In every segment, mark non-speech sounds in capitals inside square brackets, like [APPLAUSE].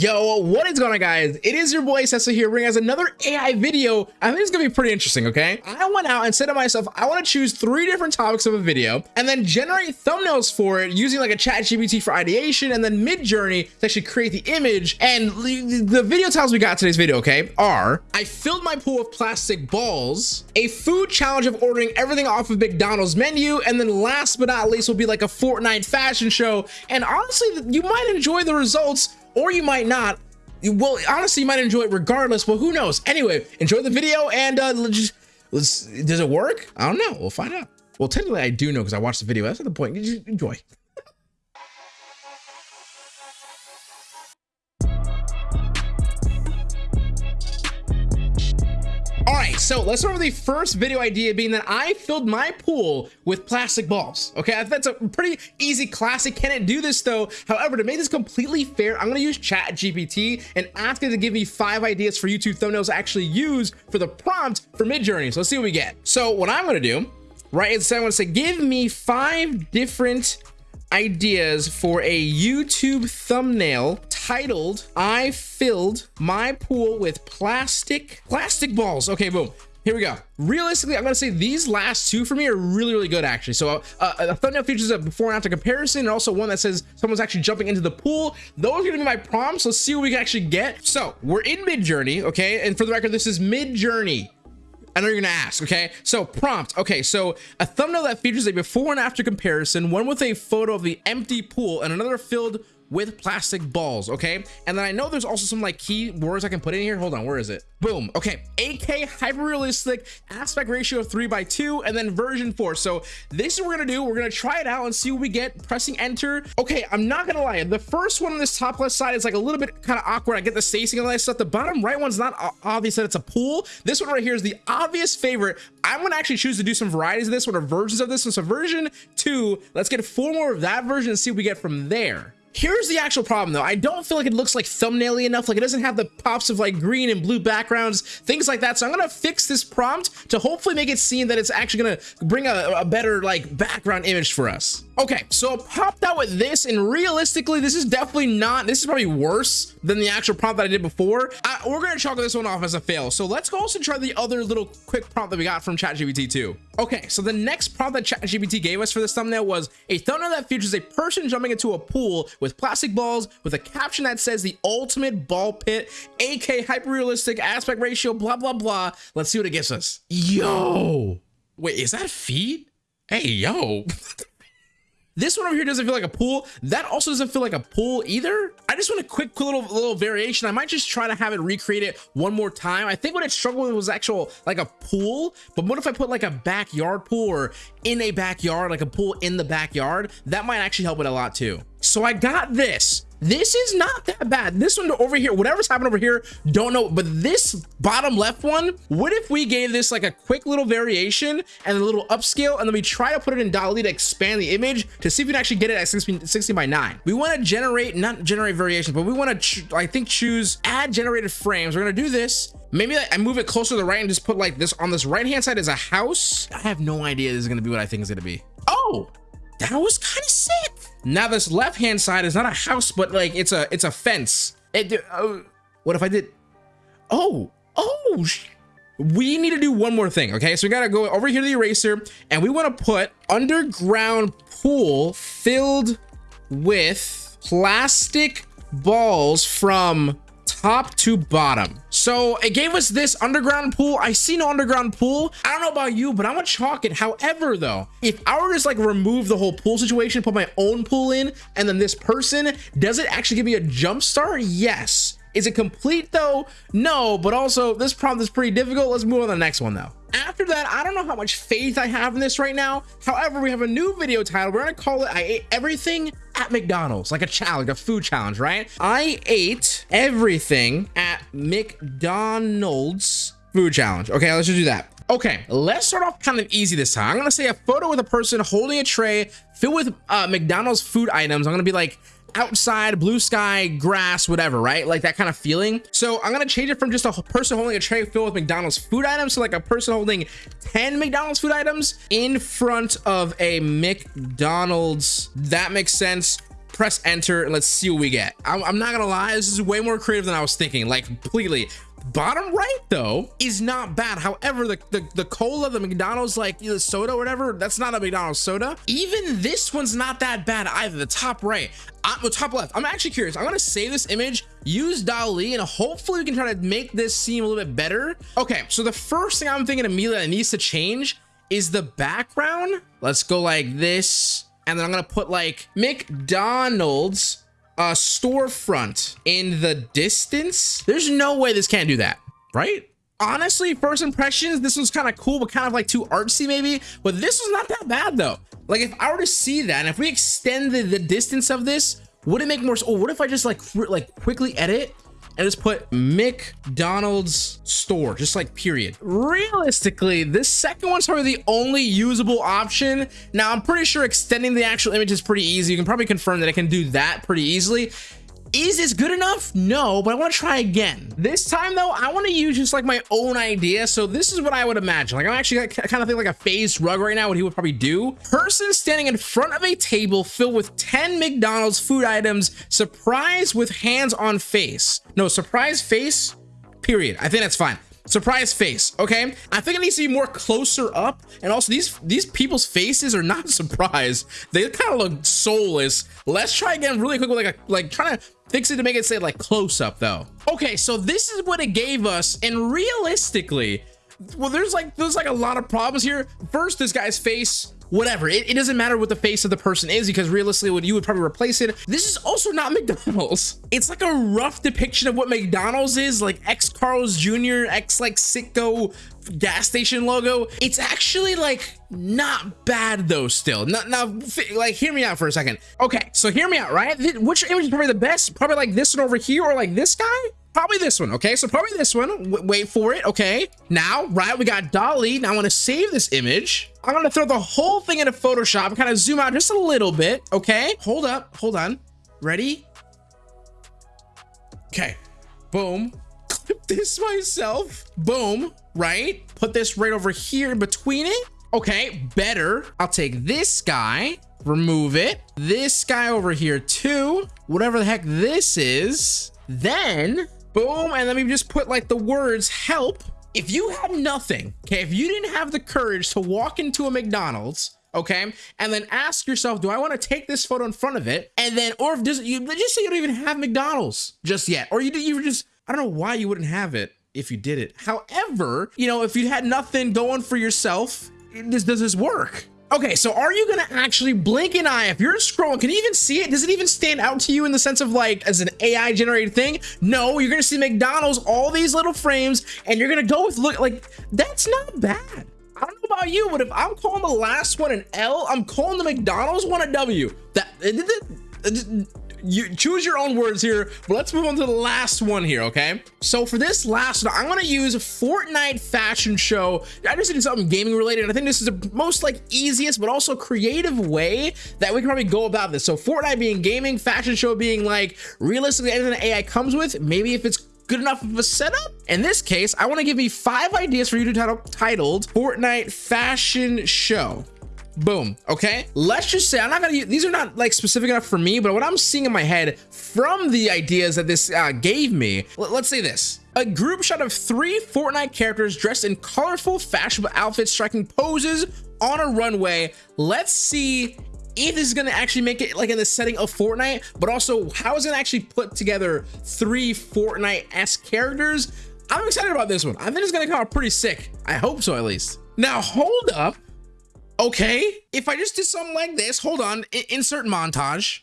Yo, what is going on guys? It is your boy Cecil here bringing us another AI video. I think it's gonna be pretty interesting, okay? I went out and said to myself, I wanna choose three different topics of a video and then generate thumbnails for it using like a chat GPT for ideation and then Midjourney to actually create the image. And the video titles we got today's video, okay, are I filled my pool with plastic balls, a food challenge of ordering everything off of McDonald's menu, and then last but not least will be like a Fortnite fashion show. And honestly, you might enjoy the results or you might not. Well honestly you might enjoy it regardless but who knows? Anyway enjoy the video and uh let's just let's does it work? I don't know. We'll find out. Well technically i do know because i watched the video. That's not the point. Just enjoy [LAUGHS] right, so let's start with the first video idea being that I filled my pool with plastic balls. Okay, that's a pretty easy classic. Can it do this though? However, to make this completely fair, I'm gonna use Chat GPT and ask it to give me five ideas for YouTube thumbnails to actually use for the prompt for Midjourney. So let's see what we get. So what I'm gonna do, right, is I'm gonna say, give me five different ideas for a YouTube thumbnail titled I filled my pool with plastic plastic balls. Okay, boom. Here we go. Realistically, I'm gonna say these last two for me are really, really good actually. So uh, a thumbnail features a before and after comparison, and also one that says someone's actually jumping into the pool. Those are gonna be my prompts. Let's see what we can actually get. So we're in Midjourney, okay? And for the record, this is Midjourney. I know you're gonna ask, okay? So prompt, okay, so a thumbnail that features a before and after comparison, one with a photo of the empty pool and another filled with plastic balls okay? And then i know there's also some like key words i can put in here. Hold on where is it? Boom okay. 8k hyper realistic aspect ratio of 3 by 2 and then version 4 so this is what we're gonna do. We're gonna try it out and see what we get. Pressing enter. Okay i'm not gonna lie. The first one on this top left side is like a little bit kind of awkward. I get the spacing and all that stuff. The bottom right one's not obvious that it's a pool. This one right here is the obvious favorite. I'm gonna actually choose to do some varieties of this one or versions of this one. So version 2 let's get four more of that version and see what we get from there Here's the actual problem though. I don't feel like it looks like thumbnaily enough. Like it doesn't have the pops of like green and blue backgrounds, things like that. So I'm to fix this prompt to hopefully make it seem that it's actually to bring a, a, better like background image for us. Okay, so popped out with this and realistically, this is definitely not, this is probably worse than the actual prompt that I did before. I, we're to chalk this one off as a fail. So let's go also try the other little quick prompt that we got from ChatGPT 2. Okay, so the next prompt that ChatGPT gave us for this thumbnail was a thumbnail that features a person jumping into a pool with plastic balls with a caption that says the ultimate ball pit, 8K hyper realistic aspect ratio, blah, blah, blah. Let's see what it gives us. Yo, wait, is that feet? Hey, yo. [LAUGHS] This one over here doesn't feel like a pool. That also doesn't feel like a pool either. I just want a quick little little variation. I might just try to have it recreate it one more time. I think what it struggled with was actual like a pool. But what if I put like a backyard pool or in a backyard, like a pool in the backyard? That might actually help it a lot too. So I got this this is not that bad. This one over here whatever's happening over here don't know. But this bottom left one what if we gave this like a quick little variation and a little upscale and then we try to put it in DALL-E to expand the image to see if we can actually get it at 16, 16 by 9 we want to generate not generate variations but we want to I think choose add generated frames. We're gonna do this. Maybe I move it closer to the right and just put like this on this right hand side is a house. I have no idea this is gonna be what I think is gonna be. Oh that was kind of sick. Now this left hand side is not a house but like it's a it's a fence. It, uh, what if i did oh oh we need to do one more thing okay? So we gotta go over here to the eraser and we want to put underground pool filled with plastic balls from top to bottom. So it gave us this underground pool. I see no underground pool. I don't know about you but i'm gonna chalk it. However though if i were to just like remove the whole pool situation put my own pool in and then this person does it actually give me a jump start? Yes is it complete though? No but also this prompt is pretty difficult. Let's move on to the next one though. After that i don't know how much faith i have in this right now. However we have a new video title. We're gonna call it i ate everything at mcdonald's like a challenge a food challenge right? I ate everything at mcdonald's food challenge. Okay let's just do that. Okay, let's start off kind of easy this time. I'm gonna say a photo with a person holding a tray filled with uh, McDonald's food items. I'm gonna be like, outside blue sky grass whatever right? Like that kind of feeling. So i'm gonna change it from just a person holding a tray filled with mcdonald's food items to like a person holding 10 mcdonald's food items in front of a mcdonald's. That makes sense. Press enter and let's see what we get. I'm, I'm not gonna lie, this is way more creative than I was thinking, like completely. Bottom right though is not bad. However, the, the, the cola, the McDonald's like the soda whatever, that's not a McDonald's soda. Even this one's not that bad either. The top right, uh, the top left. I'm actually curious. I'm gonna save this image, use DALL-E, and hopefully we can try to make this seem a little bit better. Okay, so the first thing I'm thinking immediately that needs to change is the background. Let's go like this. And then I'm gonna put like McDonald's uh, storefront in the distance. There's no way this can't do that, right? Honestly, first impressions, this was kind of cool, but kind of like too artsy maybe. But this was not that bad though. Like if I were to see that, and if we extended the distance of this, would it make more? Oh, what if I just like like quickly edit and just put McDonald's store, just like period. Realistically, this second one's probably the only usable option. Now, I'm pretty sure extending the actual image is pretty easy. You can probably confirm that I can do that pretty easily. Is this good enough? No, but I want to try again. This time though, I want to use just like my own idea. So this is what I would imagine. Like I'm actually kind of think like a FaZe rug right now, what he would probably do. Person standing in front of a table filled with 10 McDonald's food items, surprise with hands on face. No, surprise face, period. I think that's fine surprise face okay? I think it needs to be more closer up and also these these people's faces are not [LAUGHS] surprised. They kind of look soulless. Let's try again really quick with like a like trying to fix it to make it say like close up though. Okay so this is what it gave us and realistically well there's like there's like a lot of problems here. First this guy's face whatever. It, it, doesn't matter what the face of the person is because realistically what you would probably replace it this is also not [LAUGHS] mcdonald's. It's like a rough depiction of what mcdonald's is like x carl's jr x like Citgo gas station logo. It's actually like not bad though still. Now, now like hear me out for a second. Okay so hear me out right? Which image is probably the best? Probably like this one over here or like this guy probably this one okay? So probably this one w wait for it okay? Now right we got DALL-E now i want to save this image. I'm going to throw the whole thing into photoshop kind of zoom out just a little bit okay? Hold up hold on. Ready? Okay. Boom. Clip [LAUGHS] this myself. Boom right? Put this right over here in between it. Okay better. I'll take this guy remove it. This guy over here too. Whatever the heck this is. Then boom and let me just put like the words help. If you had nothing okay if you didn't have the courage to walk into a mcdonald's okay and then ask yourself do i want to take this photo in front of it? And then or if does you just say you don't even have mcdonald's just yet or you you just i don't know why you wouldn't have it if you did it. However you know if you had nothing going for yourself this does this work Okay, so are you gonna actually blink an eye if you're scrolling? Can you even see it? Does it even stand out to you in the sense of like as an AI generated thing? No, you're gonna see McDonald's, all these little frames, and you're gonna go with look like that's not bad. I don't know about you, but if I'm calling the last one an L, I'm calling the McDonald's one a W. That uh, you choose your own words here but let's move on to the last one here okay? So for this last one i'm going to use fortnite fashion show. I just did something gaming related i think this is the most like easiest but also creative way that we can probably go about this. So fortnite being gaming fashion show being like realistically anything that ai comes with maybe if it's good enough of a setup. In this case i want to give you five ideas for you to title titled fortnite fashion show boom okay? Let's just say i'm not gonna use these are not like specific enough for me but what i'm seeing in my head from the ideas that this uh, gave me let's say this. A group shot of three Fortnite characters dressed in colorful fashionable outfits striking poses on a runway. Let's see if this is going to actually make it like in the setting of Fortnite but also how is it actually put together three Fortnite-esque characters? I'm excited about this one. I think it's gonna come out pretty sick. I hope so at least. Now hold up Okay, if I just do something like this, hold on, insert montage.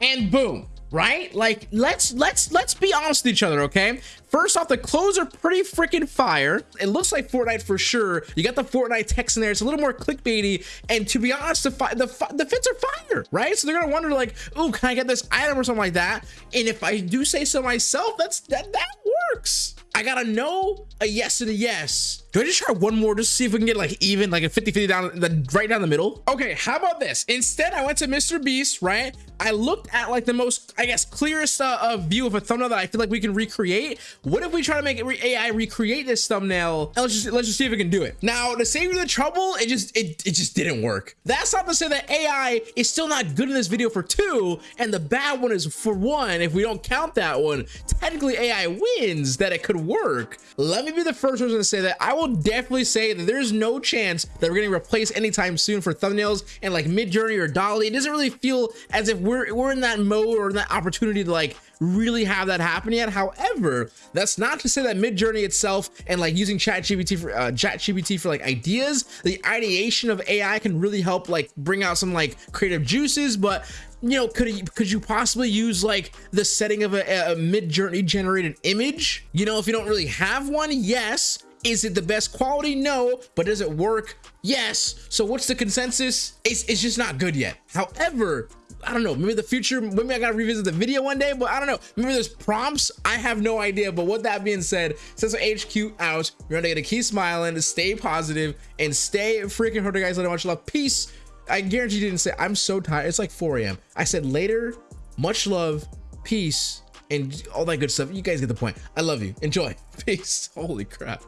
And boom, right? Like let's let's let's be honest with each other, okay? First off, the clothes are pretty freaking fire. It looks like Fortnite for sure. You got the Fortnite text in there. It's a little more clickbaity. And to be honest, the the, the fits are fire, right? So they're gonna wonder like, oh, can I get this item or something like that? And if I do say so myself, that's that that works. I got a no, a yes, and a yes. Do I just try one more just to see if we can get like even, like a 50-50 down, the, right down the middle? Okay, how about this? Instead, I went to Mr. Beast, right? I looked at like the most, I guess, clearest uh, uh, view of a thumbnail that I feel like we can recreate. What if we try to make re AI recreate this thumbnail? And let's just let's just see if we can do it. Now, to save you the trouble, it just it, it just didn't work. That's not to say that AI is still not good in this video for two, and the bad one is for one. If we don't count that one, technically AI wins that it could work. Let me be the first person to say that I will definitely say that there's no chance that we're getting replaced anytime soon for thumbnails and like Midjourney or DALL-E. It doesn't really feel as if we're we're we're in that mode or in that opportunity to like really have that happen yet. However, that's not to say that Midjourney itself and like using ChatGPT for uh, ChatGPT for like ideas, the ideation of AI can really help like bring out some like creative juices. But you know, could you, could you possibly use like the setting of a, a Midjourney generated image? You know, if you don't really have one, yes. Is it the best quality? No. But does it work? Yes. So what's the consensus? It's, it's just not good yet. However, I don't know, maybe the future, maybe I gotta revisit the video one day, but I don't know. Maybe there's prompts, I have no idea. But with that being said, since HQ out, you're gonna get to keep smiling, stay positive, and stay freaking hurting, guys. Let much love. Peace. I guarantee you didn't say, I'm so tired. It's like 4 a.m. I said later, much love, peace, and all that good stuff. You guys get the point. I love you. Enjoy. [LAUGHS] Peace. Holy crap.